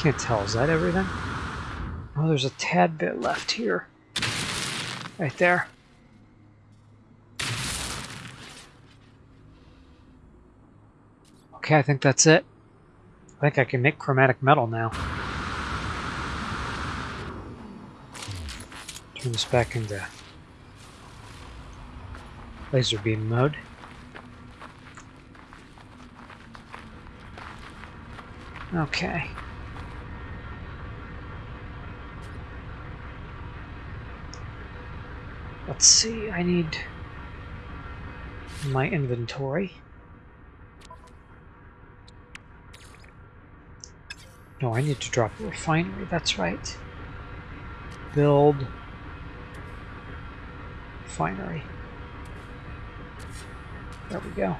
Can't tell. Is that everything? Oh, there's a tad bit left here. Right there. Okay, I think that's it. I think I can make chromatic metal now. Turn this back into laser beam mode. Okay. Let's see, I need my inventory. No, I need to drop a refinery, that's right. Build refinery. There we go.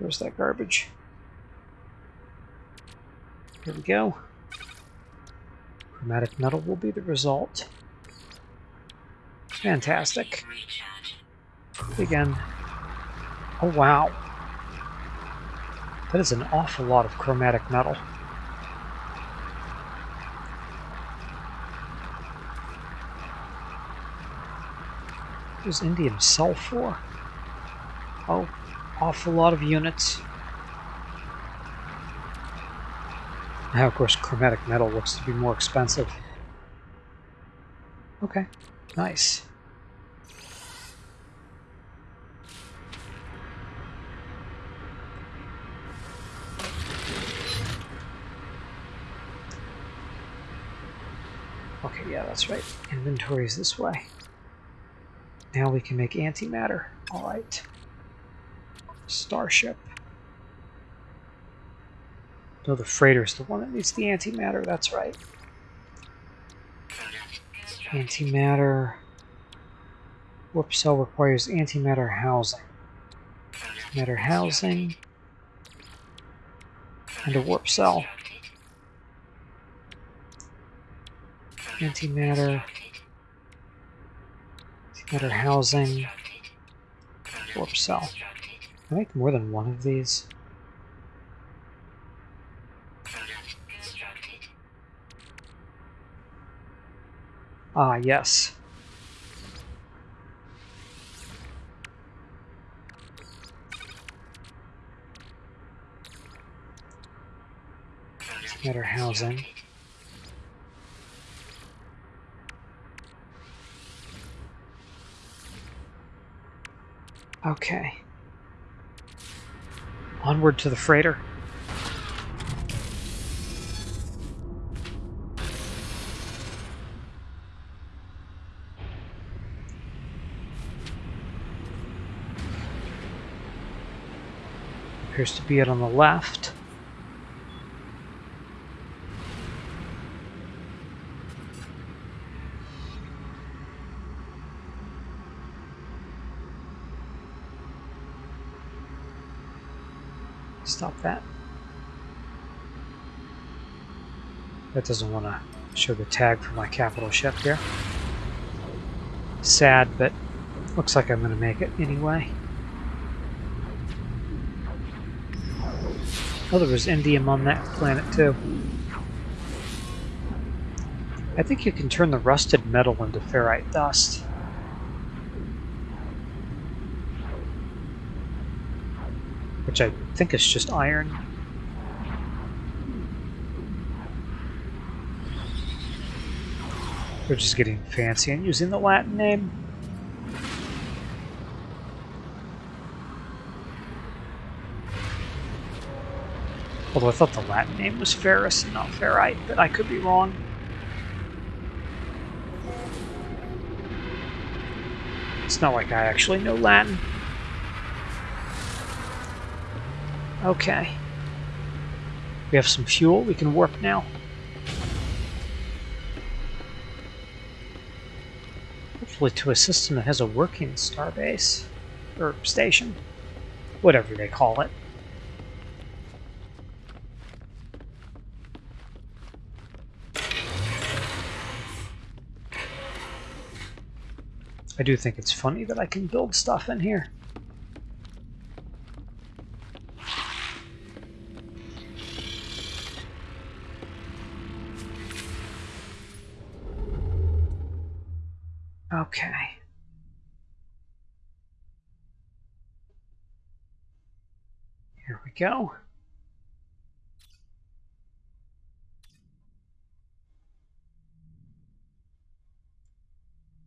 Where's that garbage? Here we go. Chromatic metal will be the result. Fantastic. Again. Oh wow. That is an awful lot of chromatic metal. What does indium sell for? Oh, awful lot of units. Now, of course, chromatic metal looks to be more expensive. Okay, nice. Okay, yeah, that's right. Inventory is this way. Now we can make antimatter. Alright. Starship. No, the freighter's the one that needs the antimatter, that's right. Antimatter. Warp cell requires antimatter housing. Matter housing. And a warp cell. Antimatter. Antimatter housing. Warp cell. I make more than one of these. Ah, yes. Better housing. Okay. Onward to the freighter. Appears to be it on the left. Stop that. That doesn't want to show the tag for my capital ship here. Sad, but looks like I'm going to make it anyway. Oh, there was indium on that planet too. I think you can turn the rusted metal into ferrite dust. Which I think is just iron. We're just getting fancy and using the Latin name. Although I thought the Latin name was ferrous and not ferrite, but I could be wrong. It's not like I actually know Latin. Okay. We have some fuel, we can warp now. Hopefully to a system that has a working starbase. Or station. Whatever they call it. I do think it's funny that I can build stuff in here. Okay. Here we go.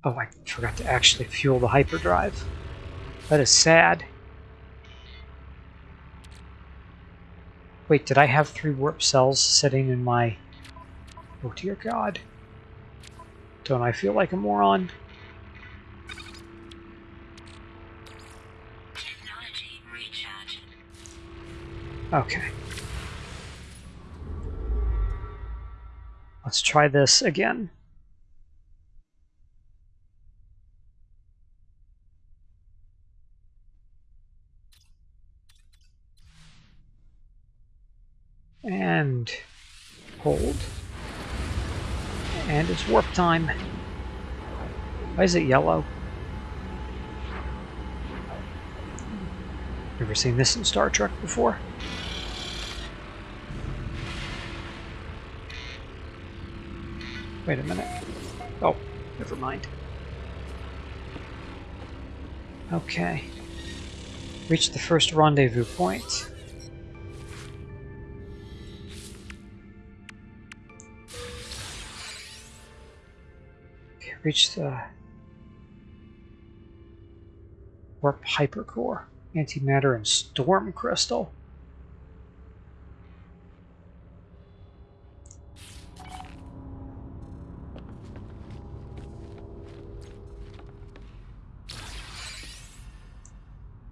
Oh, I forgot to actually fuel the hyperdrive. That is sad. Wait, did I have three warp cells sitting in my... Oh dear god. Don't I feel like a moron? Okay. Let's try this again. And And it's warp time. Why is it yellow? Never seen this in Star Trek before. Wait a minute. Oh, never mind. Okay. Reach the first rendezvous point. Reach the uh, warp hypercore, antimatter, and storm crystal.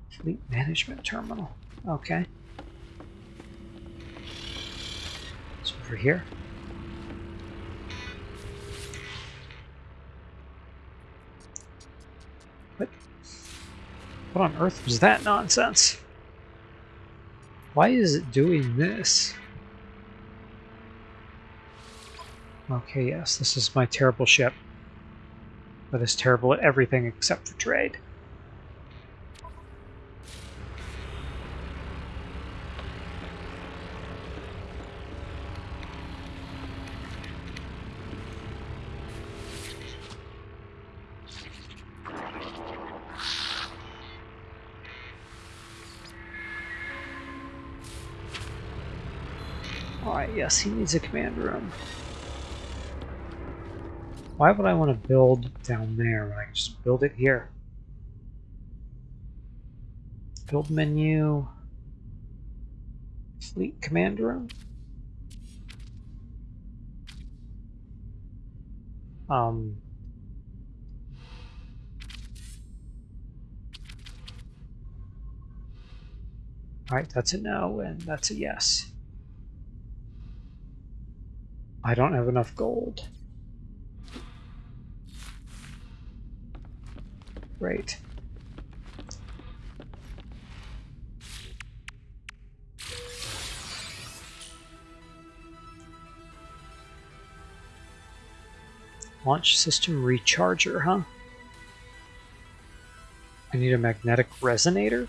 Fleet management terminal. Okay. It's over here. What on earth was that nonsense? Why is it doing this? Okay, yes, this is my terrible ship. That is terrible at everything except for trade. Alright, yes, he needs a command room. Why would I want to build down there when I can just build it here? Build menu. Fleet command room. Um, Alright, that's a no, and that's a yes. I don't have enough gold. Great. Launch system recharger, huh? I need a magnetic resonator?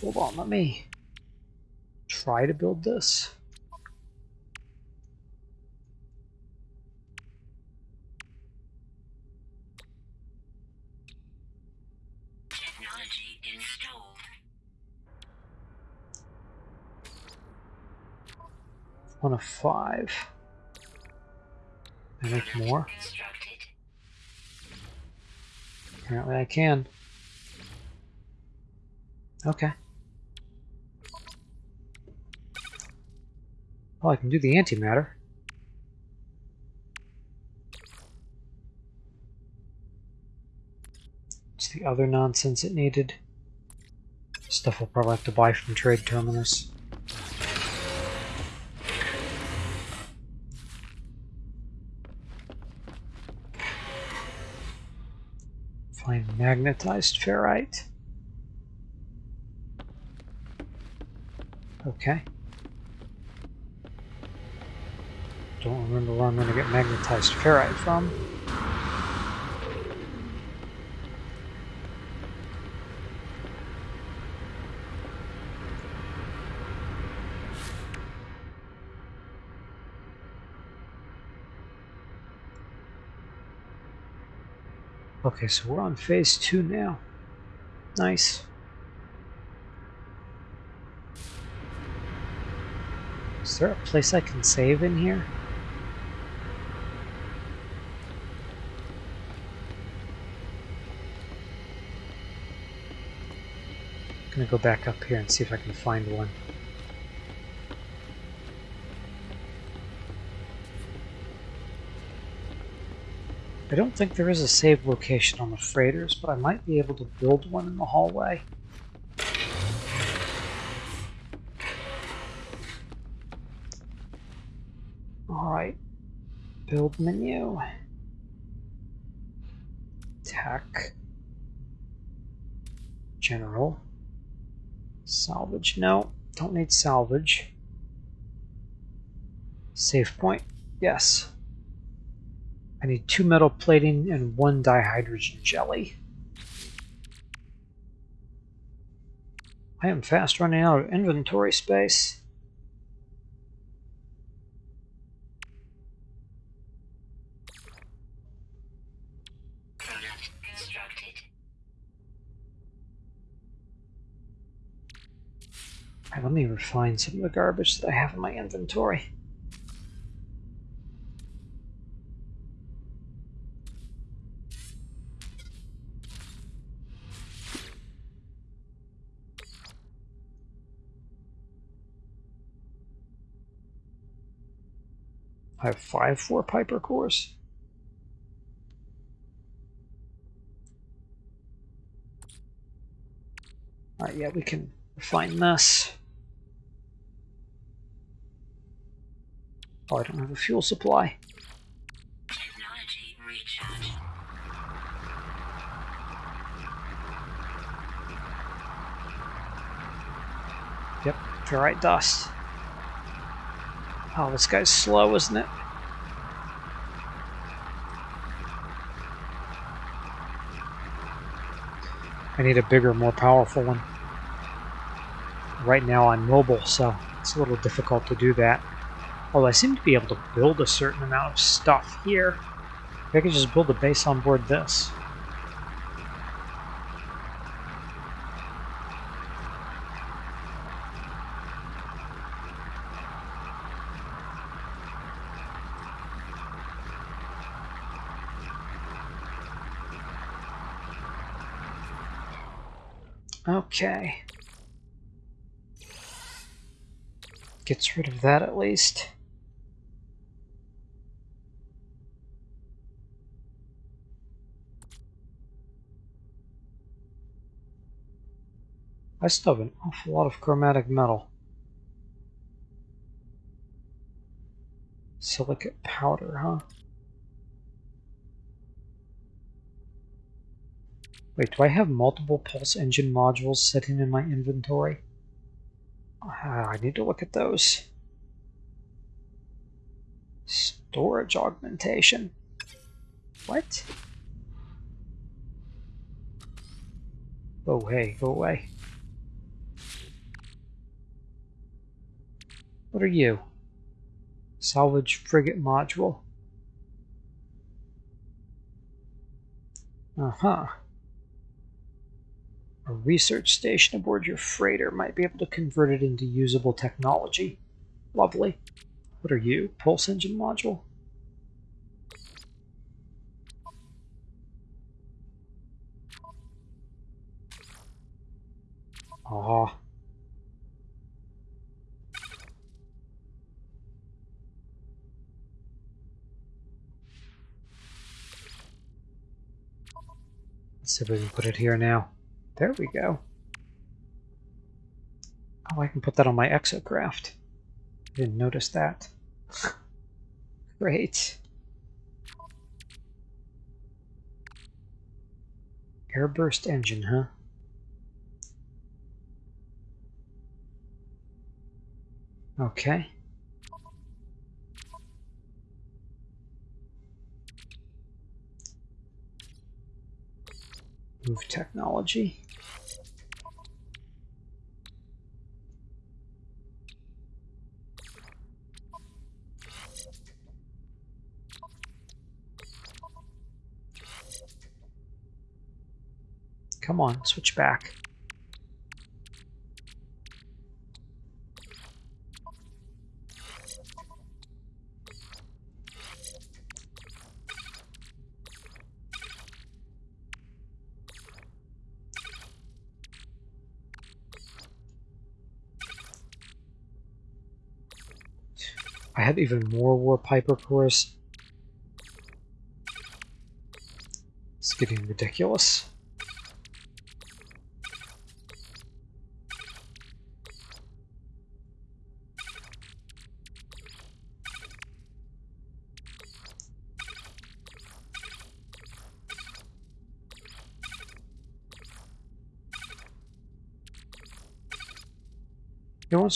Hold on, let me try to build this. One of five. Can I make more? Apparently I can. Okay. Well, I can do the antimatter. It's the other nonsense it needed. Stuff we'll probably have to buy from Trade Terminus. Find magnetized ferrite. Okay. Don't remember where I'm going to get magnetized ferrite from. Okay, so we're on phase two now. Nice. Is there a place I can save in here? I'm gonna go back up here and see if I can find one. I don't think there is a save location on the freighters, but I might be able to build one in the hallway. Alright, build menu, tech, general, salvage, no, don't need salvage, save point, yes. I need two metal plating and one dihydrogen jelly. I am fast running out of inventory space. Let some of the garbage that I have in my inventory. I have five warp hypercores. Alright, yeah, we can refine this. Oh, I don't have a fuel supply. Technology recharge. Yep, ferrite dust. Oh, this guy's slow, isn't it? I need a bigger, more powerful one. Right now I'm mobile, so it's a little difficult to do that. Although I seem to be able to build a certain amount of stuff here. I could just build a base on board this. Okay. Gets rid of that at least. I still have an awful lot of chromatic metal. Silicate powder, huh? Wait, do I have multiple pulse engine modules sitting in my inventory? Uh, I need to look at those. Storage augmentation. What? Oh, hey, go away. What are you? Salvage frigate module. Uh-huh. A research station aboard your freighter might be able to convert it into usable technology. Lovely. What are you? Pulse engine module? Ah. Let's see if we can put it here now. There we go. Oh, I can put that on my exocraft. Didn't notice that. Great. Airburst engine, huh? Move technology. Come on, switch back. Even more warp hypercores. It's getting ridiculous.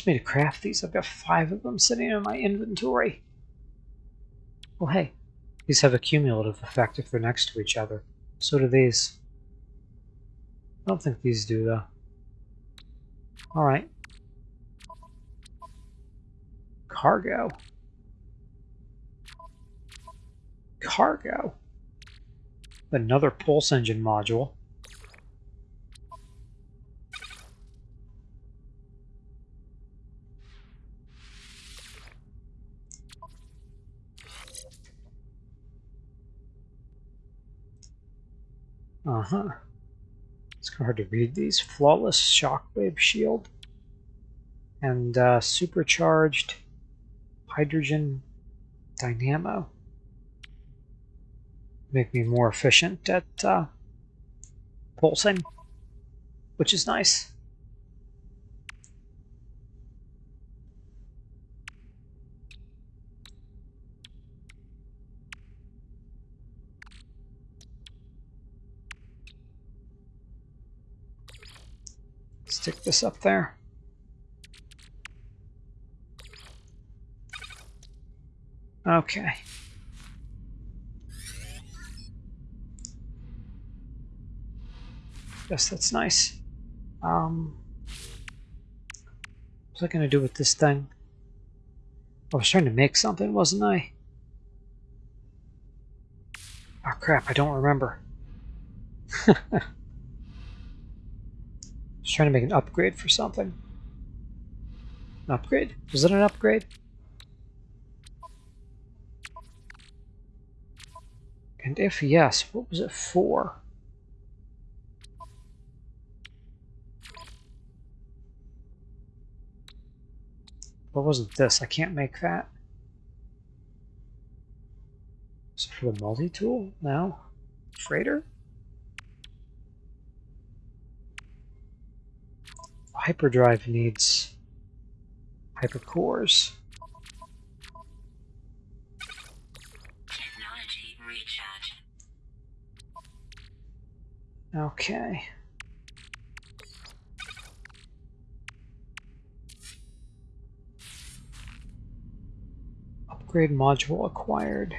Me to craft these. I've got five of them sitting in my inventory. Well, hey, these have a cumulative effect if they're next to each other. So do these. I don't think these do, though. Alright. Cargo. Cargo. Another pulse engine module. Uh-huh. It's kind of hard to read these. Flawless Shockwave Shield. And uh, Supercharged Hydrogen Dynamo. Make me more efficient at uh, pulsing, which is nice. Stick this up there. Okay. Yes, that's nice. Um, what's I going to do with this thing? I was trying to make something, wasn't I? Oh crap, I don't remember. was trying to make an upgrade for something. An upgrade? Was it an upgrade? And if yes, what was it for? What wasn't this? I can't make that. Is it for the multi-tool? now? Freighter? Hyperdrive needs hypercores. Technology recharge. Okay. Upgrade module acquired.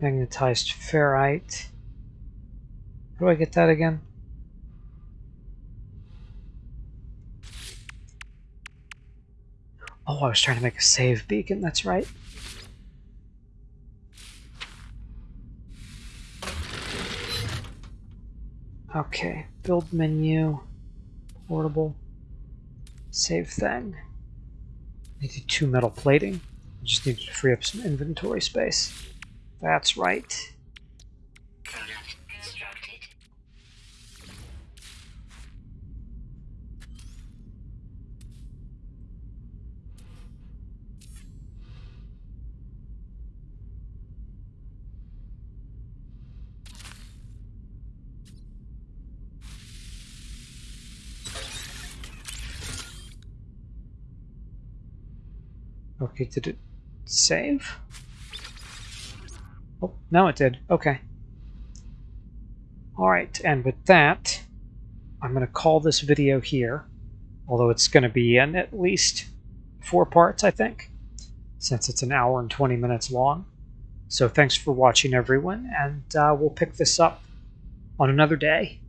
Magnetized ferrite. How do I get that again? Oh, I was trying to make a save beacon, that's right. Okay, build menu, portable, save thing. Need two metal plating. Just need to free up some inventory space. That's right. Okay, did it save? Oh, now it did. Okay. Alright, and with that, I'm going to call this video here, although it's going to be in at least four parts, I think, since it's an hour and 20 minutes long. So thanks for watching, everyone, and uh, we'll pick this up on another day.